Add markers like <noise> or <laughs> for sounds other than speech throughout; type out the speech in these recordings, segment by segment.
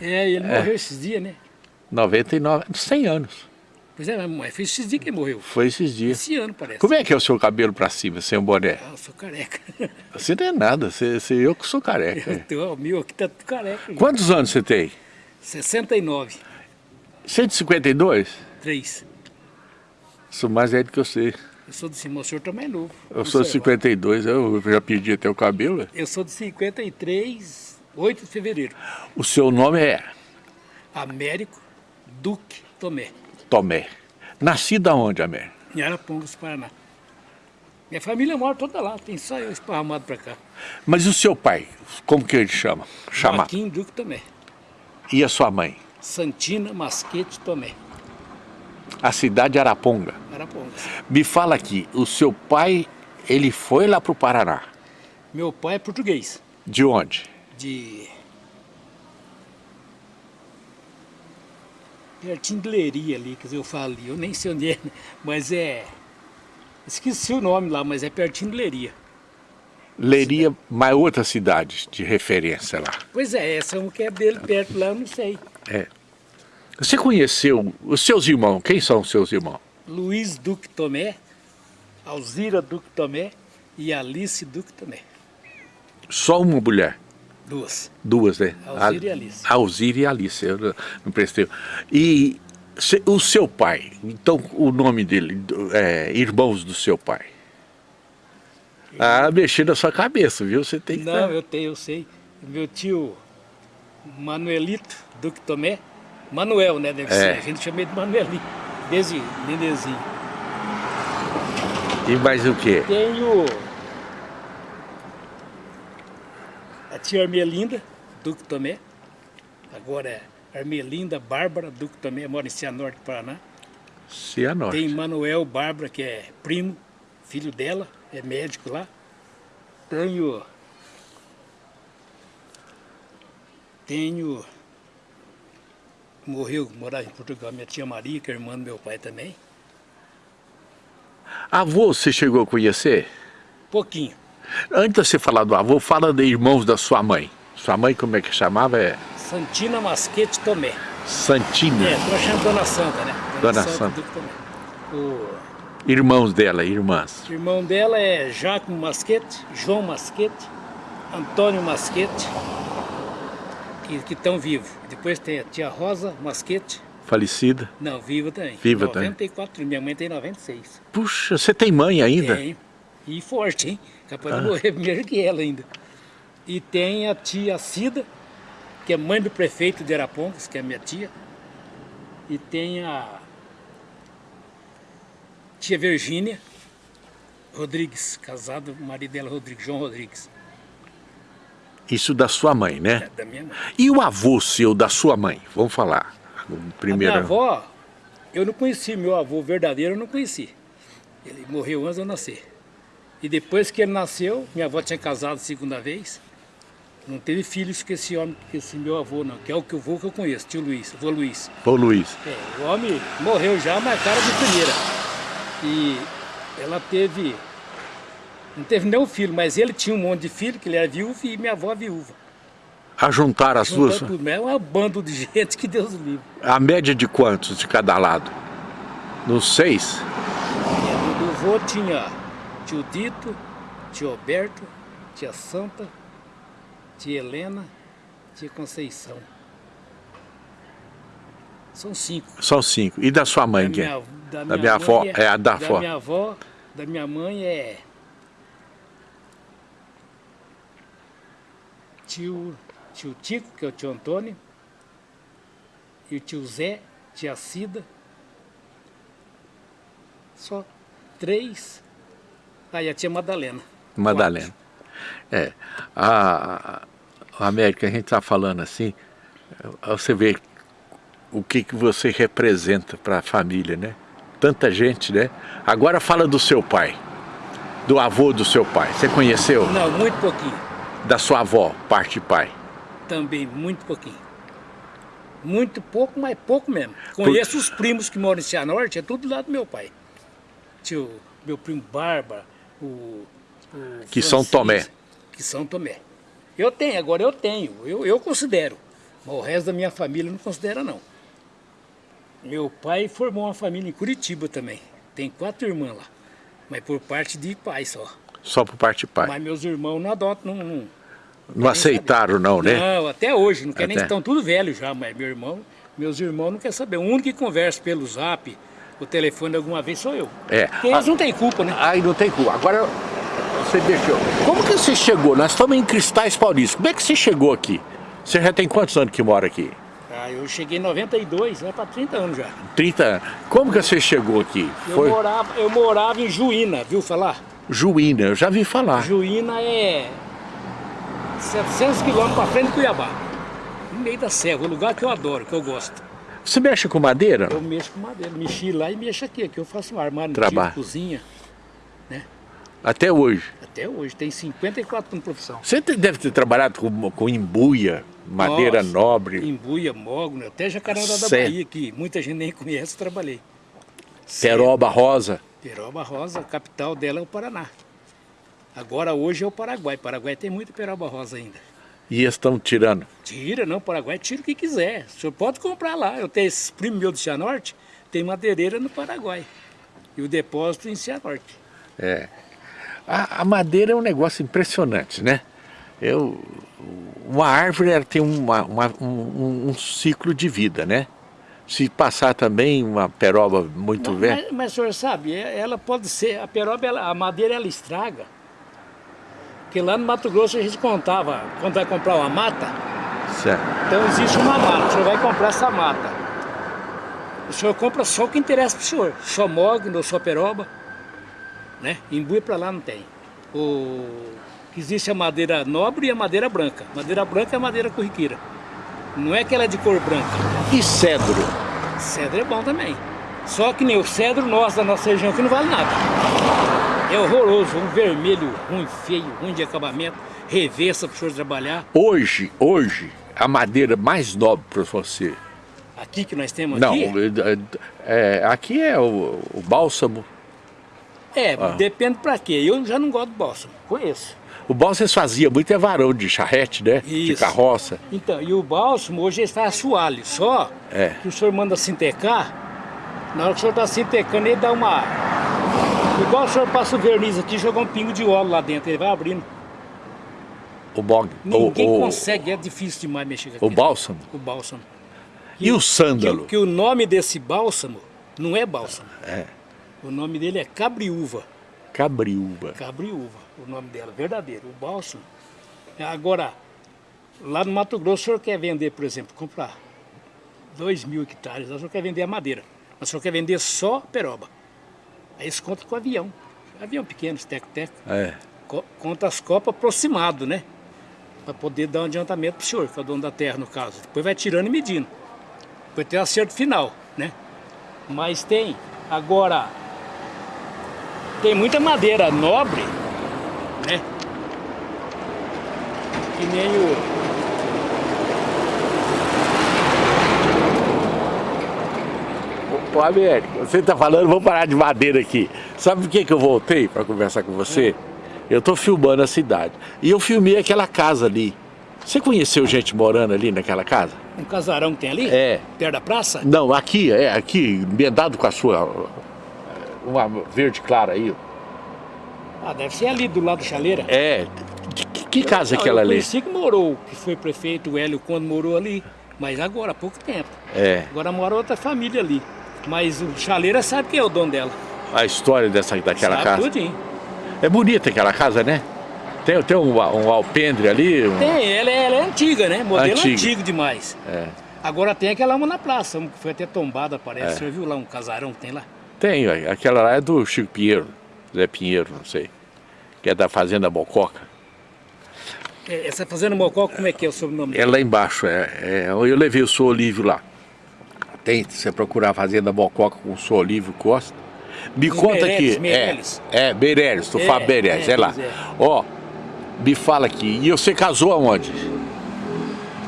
É, ele morreu esses dias, né? 99, 100 anos. Pois é, mas foi esses dias que ele morreu. Foi esses dias. Esse ano, parece. Como é que é o seu cabelo pra cima, sem o boné? Ah, eu sou careca. <laughs> Você não é nada, você, você- eu que sou careca. Eu tenho, o meu aqui tá careca. Quantos anos você tem? 69, 152? 3. Sou mais velho que você. Eu sou de cima, o senhor também é novo. Eu sou de 52, eu já perdi até o cabelo. Eu sou de 53, 8 de fevereiro. O seu nome é Américo Duque Tomé, Tomé. Nascido aonde, Américo? em Arapongas, Paraná. Minha família mora toda lá, tem só eu esparramado pra cá. Mas o seu pai, como que ele chama? Chama. Joaquim Duque Tomé. E a sua mãe? Santina Masquete Tomé, A cidade de Araponga. Arapongas. Me fala aqui, o seu pai, ele foi lá pro Paraná. Meu pai é português, De onde? De... Pertinho de Leiria ali, quer dizer, eu falo ali, eu nem sei onde é, mas é... Esqueci o nome lá, mas é pertinho de Leiria. Leiria, mas outra cidade de referência lá. Pois é, essa é uma que é dele perto lá, eu não sei. É. Você conheceu os seus irmãos? Quem são os seus irmãos? Luiz Duque Tomé, Alzira Duque Tomé e Alice Duque Tomé. Só uma mulher? Duas. Duas, né? Alzira e Alice. Alzira e Alice, eu não, prestei. E se- o seu pai, então o nome dele, é, irmãos do seu pai. Ah, mexer na sua cabeça, viu? Você tem que... Não, eu tenho, eu sei. Meu tio Manuelito Duque Tomé, Manuel, né? Deve É. ser. A gente chama ele de Manuelinho, desde nenenzinho. E mais o quê? Tenho a tia Armelinda Duque Tomé, agora é Armelinda Bárbara Duque Tomé, mora em Cianorte, Paraná. Cianorte. Tem Manuel Bárbara, que é primo, filho dela, é médico lá. Tenho. Tenho. Morreu, morava em Portugal, minha tia Maria, que é irmã do meu pai também. Avô você chegou a conhecer? Pouquinho. Antes de você falar do avô, fala de irmãos da sua mãe. Sua mãe, como é que chamava? É Santina Masquete Tomé. Santina. É, tô chamando Dona Santa, né? Dona Santa. Duque Tomé. O Irmãos dela, irmãs. irmão dela é Jaco Masquete, João Masquete, Antônio Masquete, que estão vivos. Depois tem a tia Rosa Masquete, Falecida. Não, viva também. Viva também. 94, minha mãe tem 96. Puxa, você tem mãe ainda? Tem. E forte, hein? Capaz Ah. de morrer <laughs> primeiro que ela ainda. E tem a tia Cida, que é mãe do prefeito de Arapongas, que é minha tia. E tem a tia Virgínia Rodrigues, casado, o marido dela Rodrigues, João Rodrigues, Isso da sua mãe, né? é da minha mãe. E o avô seu, da sua mãe? Vamos falar. Primeiro. A minha avó, eu não conheci, meu avô verdadeiro eu não conheci. Ele morreu antes de eu nascer. E depois que ele nasceu, minha avó tinha casado segunda vez. Não teve filhos com esse homem, com esse meu avô não, que é o que o avô que eu conheço, tio Luiz, avô Luiz. Ô Luiz, É, o homem morreu já, mas cara de primeira. E ela teve, não teve nenhum filho, mas ele tinha um monte de filho, que ele era viúvo, e minha avó viúva. ajuntar as Juntando duas. tudo, mas é uma bando de <laughs> gente que Deus o livre. A média de quantos de cada lado? Nos seis? É, do, do vô tinha tio Dito, tio Alberto, tia Santa, tia Helena, tia Conceição. São cinco. São cinco. E da sua mãe, Da quem? minha, da Da minha avó, mãe é a da da avó. minha avó, da minha mãe é tio, tio Tico, que é o tio Antônio, e o tio Zé, tia Cida. Só três. Aí a tia Madalena. Madalena. É. A, a América, a gente está falando assim, você vê o que, que você representa para a família, né? Tanta gente, né? Agora fala do seu pai, do avô do seu pai. Você conheceu? Não, muito pouquinho. Da sua avó, parte de pai. Também, muito pouquinho. Muito pouco, mas pouco mesmo. Conheço os primos que moram em Cianorte, é tudo lá do meu pai. Tio, meu primo Bárbara, o, o Que São Tomé. Que São Tomé. Eu tenho, agora eu tenho, eu, eu considero. Mas o resto da minha família não considera não. Meu pai formou uma família em Curitiba também. Tem quatro irmãs lá. Mas por parte de pai só. Só por parte de pai. Mas meus irmãos não adotam, não... Não, não aceitaram não, né? Não, até hoje. Não quer nem estão tudo velhos já, mas meu irmão, meus irmãos não querem saber. O único que conversa pelo zap, o telefone alguma vez sou eu. É. Porque eles ah, não têm culpa, né? Aí não tem culpa. Agora, você deixou. Como que você chegou? Nós estamos em Cristais Paulistas. Como é que você chegou aqui? Você já tem quantos anos que mora aqui? Ah, eu cheguei em 92, vai para 30 anos já. 30 anos. Como que você chegou aqui? Eu, Foi... morava, eu morava em Juína, viu falar? Juína, eu já vi falar. Juína é 700 quilômetros para frente de Cuiabá. No meio da serra, um lugar que eu adoro, que eu gosto. Você mexe com madeira? Eu mexo com madeira. Mexi lá e mexo aqui. Aqui eu faço um armário, Trabalho. cozinha. Né? Até hoje? Até hoje. Tem 54 anos de profissão. Você deve ter trabalhado com, com embuia, madeira Nossa, nobre. Embuia, mogno, até Jacarandá da Bahia, que muita gente nem conhece, trabalhei. Peroba Rosa. Peroba Rosa, a capital dela é o Paraná. Agora hoje é o Paraguai. Paraguai tem muita peroba rosa ainda. E estão tirando? Tira, não, Paraguai tira o que quiser. O senhor pode comprar lá. Eu tenho esse primo meu do Cianorte, tem madeireira no Paraguai. E o depósito em Cianorte. É. A, a madeira é um negócio impressionante, né? Eu, uma árvore ela tem uma, uma, um, um, ciclo de vida, né? Se passar também uma peroba muito velha... Mas, mas o senhor sabe, é, ela pode ser, a peroba, ela, a madeira ela estraga. Porque lá no Mato Grosso a gente contava, quando vai comprar uma mata, certo. então existe uma mata, o senhor vai comprar essa mata. O senhor compra só o que interessa para o senhor, só mogno só peroba, né? Embuia para lá não tem. O... Existe a madeira nobre e a madeira branca. Madeira branca é a madeira corriqueira. Não é que ela é de cor branca. E cedro? Cedro é bom também. Só que nem o cedro nosso da nossa região que não vale nada. É horroroso, um vermelho ruim, feio, ruim de acabamento, reversa para o senhor trabalhar. Hoje, hoje, a madeira mais nobre para você? Aqui que nós temos Não, aqui? É, é, aqui é o, o bálsamo. É, ah. depende para quê. Eu já não gosto do bálsamo, conheço. O bálsamo fazia muito é varão de charrete, né? Isso. De carroça. Então, e o bálsamo hoje está assoalho, só é. que o senhor manda sintecar, na hora que o senhor está sintecando ele dá uma Igual o senhor passa o verniz aqui, jogar um pingo de óleo lá dentro, ele vai abrindo. O bog. Ninguém o, consegue, é difícil demais mexer com aquilo. O bálsamo? O bálsamo. E, e o sândalo? Que, que, o nome desse bálsamo não é bálsamo. É. O nome dele é cabriúva. Cabriúva. Cabriúva, o nome dela, verdadeiro. O bálsamo. Agora, lá no Mato Grosso, o senhor quer vender, por exemplo, comprar 2 mil hectares, o senhor quer vender a madeira, mas o senhor quer vender só peroba. Aí eles contam com o avião. Avião pequeno, teco-teco. É. Conta as copas aproximado, né? Para poder dar um adiantamento para o senhor, que é o dono da terra no caso. Depois vai tirando e medindo. Depois tem o acerto final, né? Mas tem, agora, tem muita madeira nobre, né? Que nem o, Ô Américo, você está falando, vamos parar de madeira aqui. Sabe por que, que eu voltei para conversar com você? Eu estou filmando a cidade. E eu filmei aquela casa ali. Você conheceu gente morando ali naquela casa? Um casarão que tem ali? É. Perto da praça? Não, aqui, é, aqui, emendado com a sua... Uma verde clara aí. Ah, deve ser ali do lado da chaleira. É. Que, que casa é aquela ali? Eu conheci que morou, que foi prefeito, o Hélio, quando morou ali. Mas agora, há pouco tempo. É. Agora mora outra família ali. Mas o chaleira sabe quem é o dono dela. A história dessa, daquela sabe casa? tudinho. É bonita aquela casa, né? Tem, tem um, um alpendre ali? Um... Tem, ela é, ela é, antiga, né? Modelo antigo, antigo demais. É. Agora tem aquela uma na praça, uma que foi até tombada, parece. É. Você viu lá um casarão que tem lá? Tem, aquela lá é do Chico Pinheiro, Zé Pinheiro, não sei. Que é da Fazenda Mococa. É, essa Fazenda Mococa, como é que é o sobrenome É lá embaixo, é, é, eu levei o seu Olívio lá tem, você procurar a Fazenda Mococa com o Olívio Costa. Me Os conta Meirelles, aqui. Meirelles. É, é, Meirelles, tu é, fala Meirelles, é, é lá. É. Ó, me fala aqui, e você casou aonde?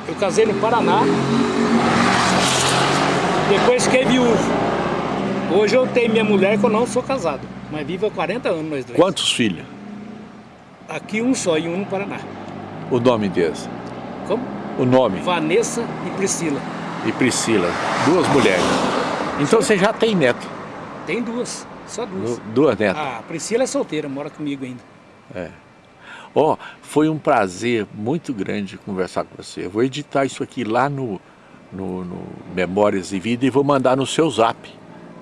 Eu casei no Paraná. Depois fiquei viúvo. Hoje eu tenho minha mulher que eu não sou casado, mas vivo há 40 anos nós dois. Quantos filhos? Aqui um só e um no Paraná. O nome deles? Como? O nome? Vanessa e Priscila. E Priscila, duas mulheres. Então você já tem neto? Tem duas, só duas. duas netas? A Priscila é solteira, mora comigo ainda. É. Ó, oh, foi um prazer muito grande conversar com você. Eu vou editar isso aqui lá no, no, no Memórias e Vida e vou mandar no seu zap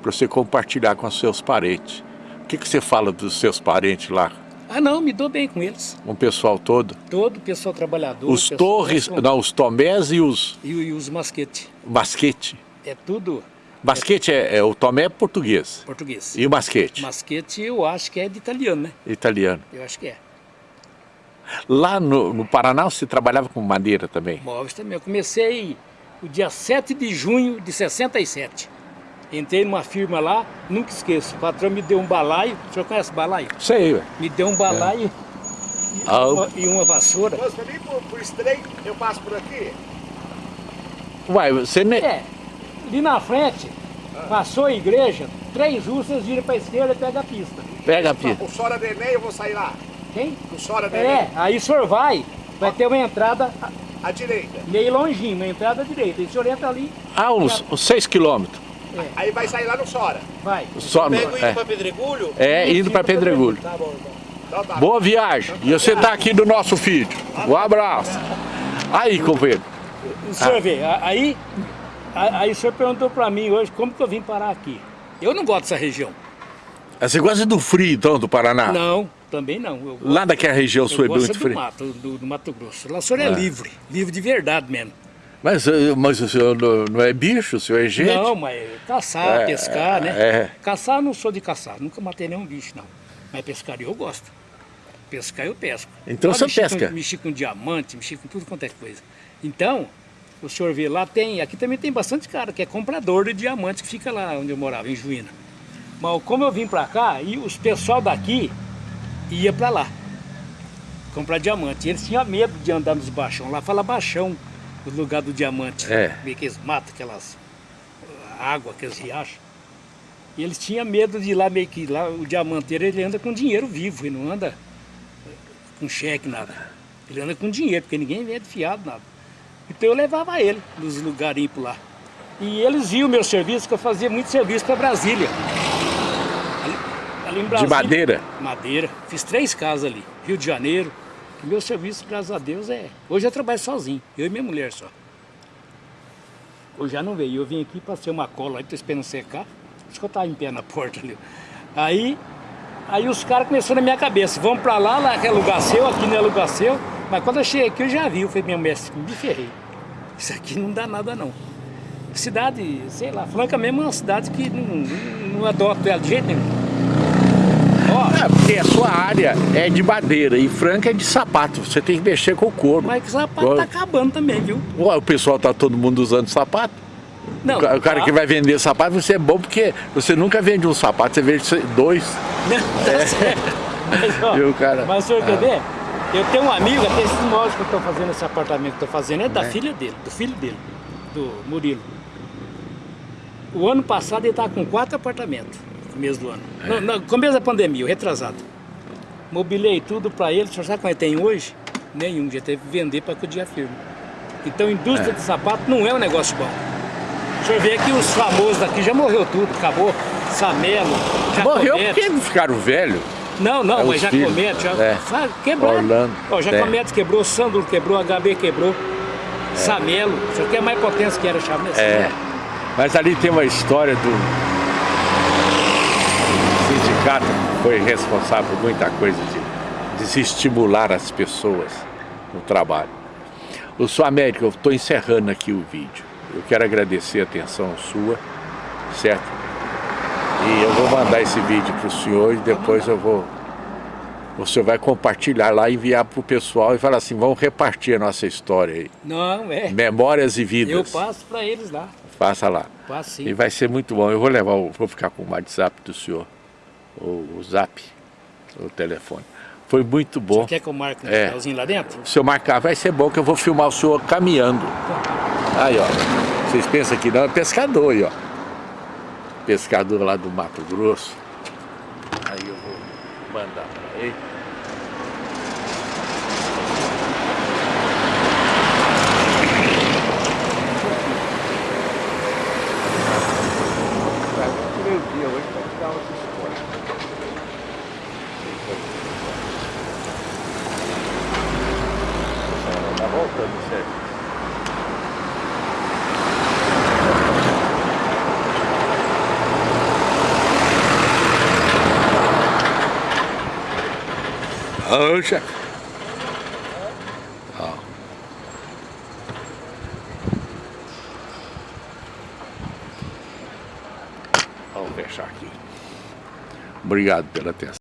para você compartilhar com os seus parentes. O que, que você fala dos seus parentes lá? Ah não, me dou bem com eles. O pessoal todo? Todo o pessoal trabalhador. Os pessoal Torres, não, os Tomés e os... E, e os Masquete. Masquete? É tudo... Basquete é, é, o Tomé é português. Português. E o Masquete? Masquete eu acho que é de italiano, né? Italiano. Eu acho que é. Lá no, no Paraná você trabalhava com madeira também? Móveis também. Eu comecei o dia 7 de junho de 67. Entrei numa firma lá, nunca esqueço. O patrão me deu um balaio. O senhor conhece balaio? Sei, ué. Me deu um balaio é. e, ah, uma, e, uma, vassoura. Mas pra mim, por, por estreito, eu passo por aqui? Uai, você nem... É, ali na frente, ah. passou a igreja, três vocês viram pra esquerda e pega a pista. Pega a pista. O Sora Neném, eu vou sair lá. Quem? O Sora Neném. É, aí o senhor vai, vai ter uma entrada... À direita. Meio longinho, uma entrada à direita. E o senhor entra ali... Ah, uns, uns seis quilômetros. É. Aí vai sair lá no Sora. Vai. Só, Pego indo é. para Pedregulho? É, indo para Pedregulho. Tá bom, então. Então, tá. Boa viagem. E você tá aqui do nosso vídeo. Um abraço. Aí, companheiro. O senhor ah. vê, aí, aí o senhor perguntou para mim hoje como que eu vim parar aqui. Eu não gosto dessa região. Ah, você gosta do frio, então, do Paraná? Não, também não. Gosto, Lá daquela região sua é muito do frio? Mato, do, do Mato Grosso. Lá o senhor é, é livre, livre de verdade mesmo. Mas, eh, mas o senhor não é bicho, o senhor é gente? Não, mas caçar, é, pescar, né? É. Caçar eu não sou de caçar, nunca matei nenhum bicho, não. Mas pescar eu gosto. Pescar eu pesco. Então você pesca? Com, mexi com diamante, mexi com tudo quanto é coisa. Então, o senhor vê lá, tem, aqui também tem bastante cara que é comprador de diamante que fica lá onde eu morava, em Juína. Mas como eu vim pra cá, e os pessoal daqui ia pra lá comprar diamante. E eles tinham medo de andar nos baixão. Lá fala baixão lugar do diamante. É. Meio que eles matam aquelas água, aqueles riachos. E eles tinham medo de ir lá, meio que lá o diamanteiro ele anda com dinheiro vivo, ele não anda com cheque, nada. Ele anda com dinheiro, porque ninguém vende fiado, nada. Então eu levava ele nos lugarinhos por lá. E eles viam o meu serviço, que eu fazia muito serviço para Brasília. Ali, ali em Brasília. De madeira? Madeira. Fiz três casas ali. Rio de Janeiro, meu serviço, graças a Deus, é... Hoje eu trabalho sozinho, eu e minha mulher só. Hoje já não veio, eu vim aqui, passei uma cola aí, tô esperando secar. Acho que eu tava em pé na porta ali. Aí, aí os caras começaram na minha cabeça, vamos pra lá, lá é lugar seu, aqui não é lugar seu. Mas quando eu cheguei aqui, eu já vi, eu falei, minha mulher, me ferrei. Isso aqui não dá nada não. Cidade, sei lá, Franca mesmo é uma cidade que não, não, não adota ela de jeito nenhum. É, porque a sua área é de madeira e Franca é de sapato, você tem que mexer com o couro. Mas que sapato tá acabando também, viu? Ué, o pessoal tá todo mundo usando sapato? Não, o cara tá. que vai vender sapato, você é bom porque você nunca vende um sapato, você vende dois. Não, tá é. certo. Mas, ó, Viu, cara? mas o senhor ah. Eu tenho um amigo, até esse imóvel que eu estou fazendo, esse apartamento que estou fazendo, é da é. filha dele, do filho dele, do Murilo. O ano passado ele estava com quatro apartamentos começo do ano. É. No, no começo da pandemia, o retrasado. Mobilei tudo para ele, você sabe quanto tem hoje? Nenhum, já teve que vender para cuidar a firma. Então, indústria é. de sapato não é um negócio bom. O senhor vê que os famosos daqui já morreu tudo, acabou. Samelo, Morreu porque não ficaram velhos. Não, não, é mas Jacomete, já é. quebrou. Orlando. Ó, Jacomete é. quebrou, Sandro quebrou, HB quebrou. É. Samelo, você quer mais potência que era Chamelo? É. Mas ali tem uma história do sindicato foi responsável por muita coisa de, de se estimular as pessoas no trabalho. O Sua América, eu estou encerrando aqui o vídeo. Eu quero agradecer a atenção sua, certo? E eu vou mandar esse vídeo para o senhor e depois eu vou... O senhor vai compartilhar lá, enviar para o pessoal e falar assim, vamos repartir a nossa história aí. Não, é. Memórias e vidas. Eu passo para eles lá. Passa lá. Passo sim. E vai ser muito bom. Eu vou levar, vou ficar com o WhatsApp do senhor o, o zap, o telefone. Foi muito bom. Você quer que eu marque um é. lá dentro? Se eu marcar, vai ser bom que eu vou filmar o senhor caminhando. Aí, ó. Vocês pensam que não, é pescador aí, ó. Pescador lá do Mato Grosso. Aí eu vou mandar para ele. Faltando certo. Chefe. Ó. Vamos fechar aqui. Obrigado pela atenção.